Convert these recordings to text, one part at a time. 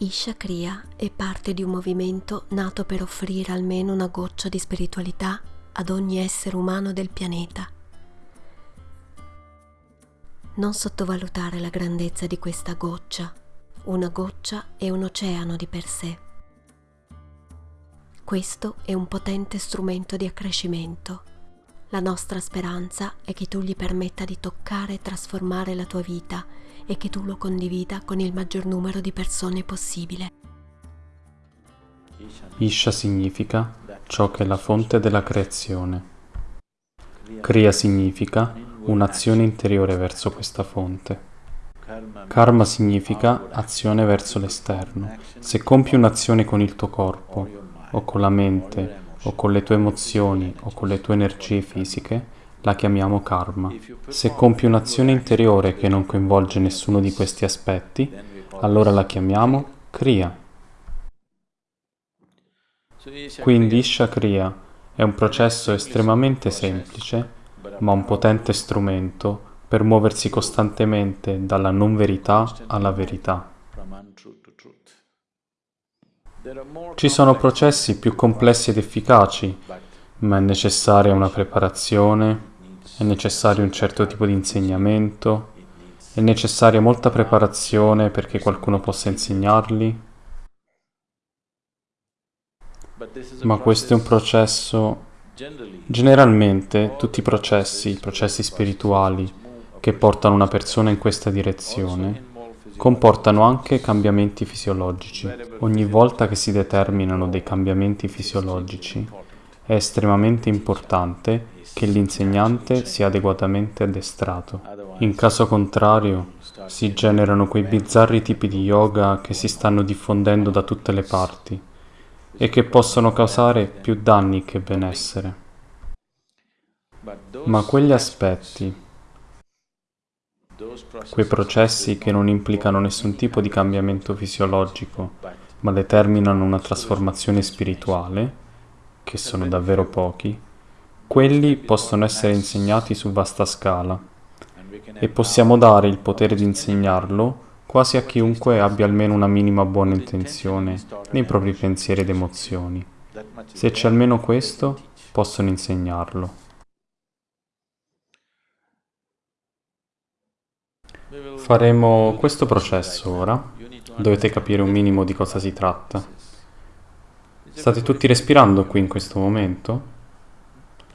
Isha Kriya è parte di un movimento nato per offrire almeno una goccia di spiritualità ad ogni essere umano del pianeta. Non sottovalutare la grandezza di questa goccia. Una goccia è un oceano di per sé. Questo è un potente strumento di accrescimento. La nostra speranza è che tu gli permetta di toccare e trasformare la tua vita e che tu lo condivida con il maggior numero di persone possibile. Isha significa ciò che è la fonte della creazione. Kriya significa un'azione interiore verso questa fonte. Karma significa azione verso l'esterno. Se compi un'azione con il tuo corpo, o con la mente, o con le tue emozioni, o con le tue energie fisiche, la chiamiamo karma. Se compi un'azione interiore che non coinvolge nessuno di questi aspetti, allora la chiamiamo kriya. Quindi Isha Kriya è un processo estremamente semplice, ma un potente strumento per muoversi costantemente dalla non verità alla verità. Ci sono processi più complessi ed efficaci, ma è necessaria una preparazione, è necessario un certo tipo di insegnamento, è necessaria molta preparazione perché qualcuno possa insegnarli. Ma questo è un processo, generalmente tutti i processi, i processi spirituali che portano una persona in questa direzione, comportano anche cambiamenti fisiologici. Ogni volta che si determinano dei cambiamenti fisiologici, è estremamente importante che l'insegnante sia adeguatamente addestrato. In caso contrario, si generano quei bizzarri tipi di yoga che si stanno diffondendo da tutte le parti e che possono causare più danni che benessere. Ma quegli aspetti, quei processi che non implicano nessun tipo di cambiamento fisiologico, ma determinano una trasformazione spirituale, che sono davvero pochi, quelli possono essere insegnati su vasta scala e possiamo dare il potere di insegnarlo quasi a chiunque abbia almeno una minima buona intenzione nei propri pensieri ed emozioni. Se c'è almeno questo, possono insegnarlo. Faremo questo processo ora. Dovete capire un minimo di cosa si tratta. State tutti respirando qui in questo momento?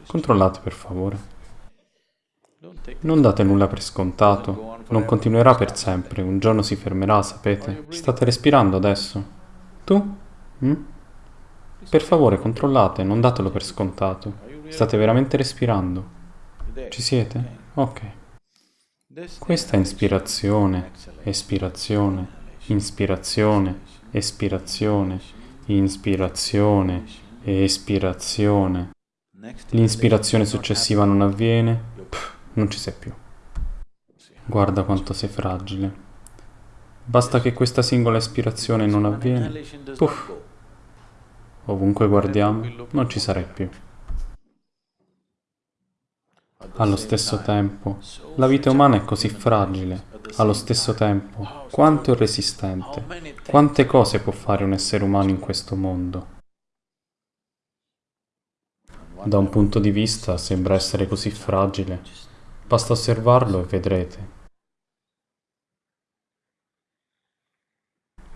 Controllate per favore. Non date nulla per scontato. Non continuerà per sempre. Un giorno si fermerà, sapete? State respirando adesso? Tu? Mm? Per favore, controllate, non datelo per scontato. State veramente respirando? Ci siete? Ok. Questa ispirazione, espirazione, inspirazione, espirazione inspirazione espirazione. L'inspirazione successiva non avviene, pff, non ci sei più. Guarda quanto sei fragile. Basta che questa singola espirazione non avviene, puff, ovunque guardiamo, non ci sarai più. Allo stesso tempo, la vita umana è così fragile, allo stesso tempo, quanto è resistente, quante cose può fare un essere umano in questo mondo. Da un punto di vista sembra essere così fragile, basta osservarlo e vedrete.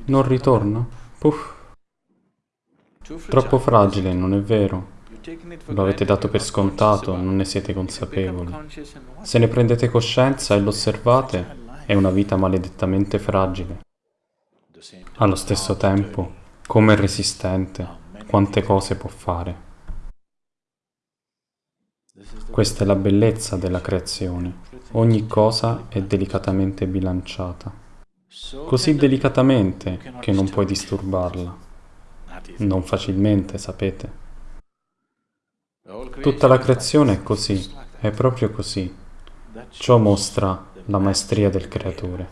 Non ritorna? Puff. Troppo fragile, non è vero? Lo avete dato per scontato, non ne siete consapevoli. Se ne prendete coscienza e lo osservate, è una vita maledettamente fragile. Allo stesso tempo, come è resistente, quante cose può fare. Questa è la bellezza della creazione. Ogni cosa è delicatamente bilanciata. Così delicatamente che non puoi disturbarla. Non facilmente, sapete. Tutta la creazione è così, è proprio così. Ciò mostra la maestria del creatore.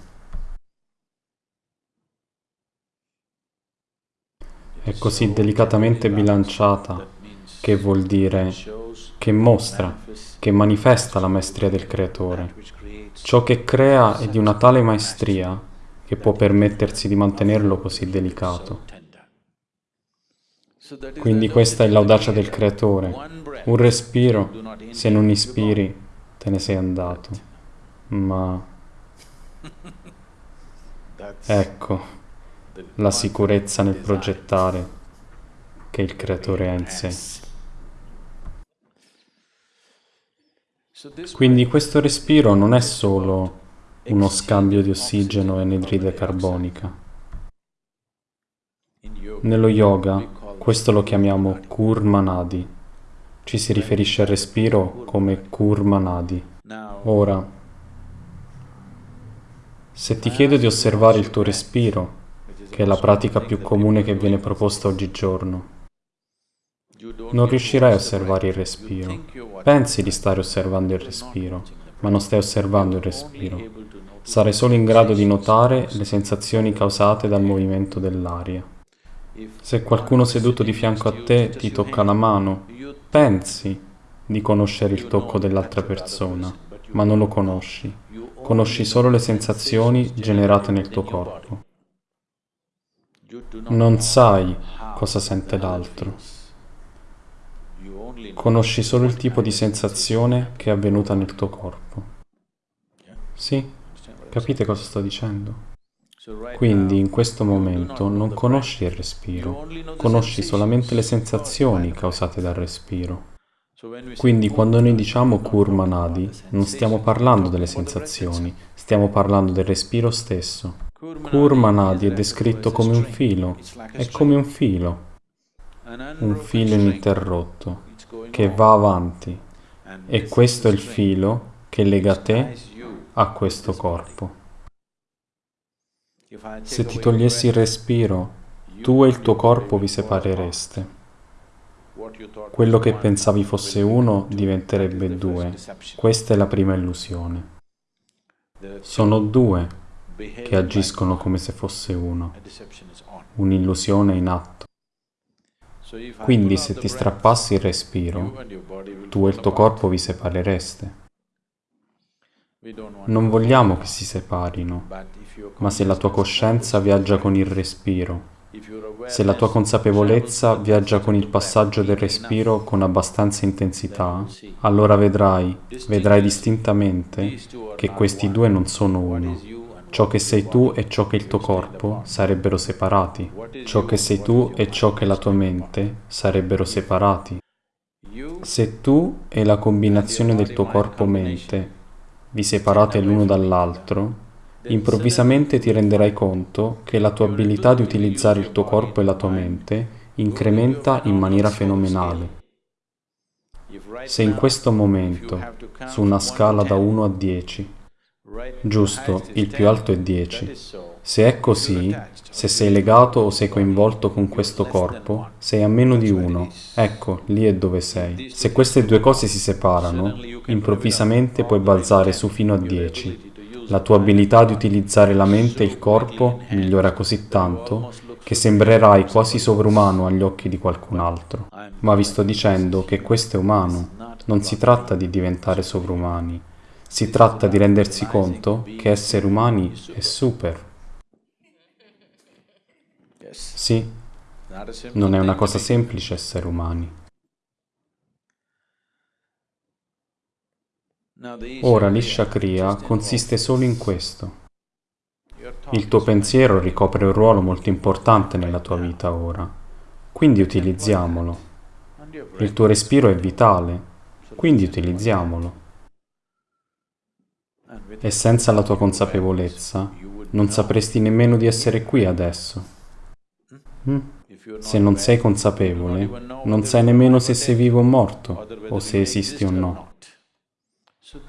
È così delicatamente bilanciata che vuol dire che mostra, che manifesta la maestria del creatore. Ciò che crea è di una tale maestria che può permettersi di mantenerlo così delicato. Quindi questa è l'audacia del creatore. Un respiro, se non ispiri, te ne sei andato. Ma... Ecco, la sicurezza nel progettare che il creatore ha in sé. Quindi questo respiro non è solo uno scambio di ossigeno e anidride carbonica. Nello yoga questo lo chiamiamo Kurmanadi. Ci si riferisce al respiro come Kurmanadi. Ora, se ti chiedo di osservare il tuo respiro, che è la pratica più comune che viene proposta oggigiorno, non riuscirai a osservare il respiro. Pensi di stare osservando il respiro, ma non stai osservando il respiro. Sarai solo in grado di notare le sensazioni causate dal movimento dell'aria. Se qualcuno seduto di fianco a te ti tocca la mano, pensi di conoscere il tocco dell'altra persona, ma non lo conosci. Conosci solo le sensazioni generate nel tuo corpo. Non sai cosa sente l'altro. Conosci solo il tipo di sensazione che è avvenuta nel tuo corpo. Sì, capite cosa sto dicendo? Quindi in questo momento non conosci il respiro, conosci solamente le sensazioni causate dal respiro. Quindi quando noi diciamo Kurmanadi, non stiamo parlando delle sensazioni, stiamo parlando del respiro stesso. Kurmanadi è descritto come un filo, è come un filo, un filo ininterrotto che va avanti e questo è il filo che lega te a questo corpo. Se ti togliessi il respiro, tu e il tuo corpo vi separereste. Quello che pensavi fosse uno diventerebbe due. Questa è la prima illusione. Sono due che agiscono come se fosse uno. Un'illusione in atto. Quindi se ti strappassi il respiro, tu e il tuo corpo vi separereste. Non vogliamo che si separino, ma se la tua coscienza viaggia con il respiro, se la tua consapevolezza viaggia con il passaggio del respiro con abbastanza intensità, allora vedrai, vedrai distintamente che questi due non sono uno. Ciò che sei tu e ciò che il tuo corpo sarebbero separati. Ciò che sei tu e ciò che la tua mente sarebbero separati. Se tu e la combinazione del tuo corpo-mente vi separate l'uno dall'altro, improvvisamente ti renderai conto che la tua abilità di utilizzare il tuo corpo e la tua mente incrementa in maniera fenomenale. Se in questo momento, su una scala da 1 a 10, Giusto, il più alto è 10. Se è così, se sei legato o sei coinvolto con questo corpo, sei a meno di 1. Ecco, lì è dove sei. Se queste due cose si separano, improvvisamente puoi balzare su fino a 10. La tua abilità di utilizzare la mente e il corpo migliora così tanto che sembrerai quasi sovrumano agli occhi di qualcun altro. Ma vi sto dicendo che questo è umano. Non si tratta di diventare sovrumani si tratta di rendersi conto che essere umani è super. Sì, non è una cosa semplice essere umani. Ora l'Isha Kriya consiste solo in questo. Il tuo pensiero ricopre un ruolo molto importante nella tua vita ora, quindi utilizziamolo. Il tuo respiro è vitale, quindi utilizziamolo e senza la tua consapevolezza non sapresti nemmeno di essere qui adesso. Mm? Se non sei consapevole, non sai nemmeno se sei vivo o morto, o se esisti o no.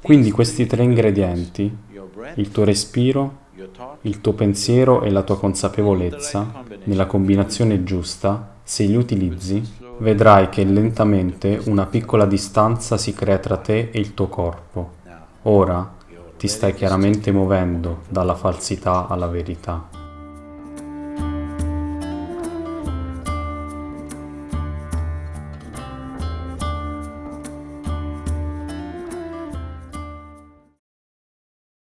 Quindi questi tre ingredienti, il tuo respiro, il tuo pensiero e la tua consapevolezza, nella combinazione giusta, se li utilizzi, vedrai che lentamente una piccola distanza si crea tra te e il tuo corpo. Ora, ti stai chiaramente muovendo dalla falsità alla verità.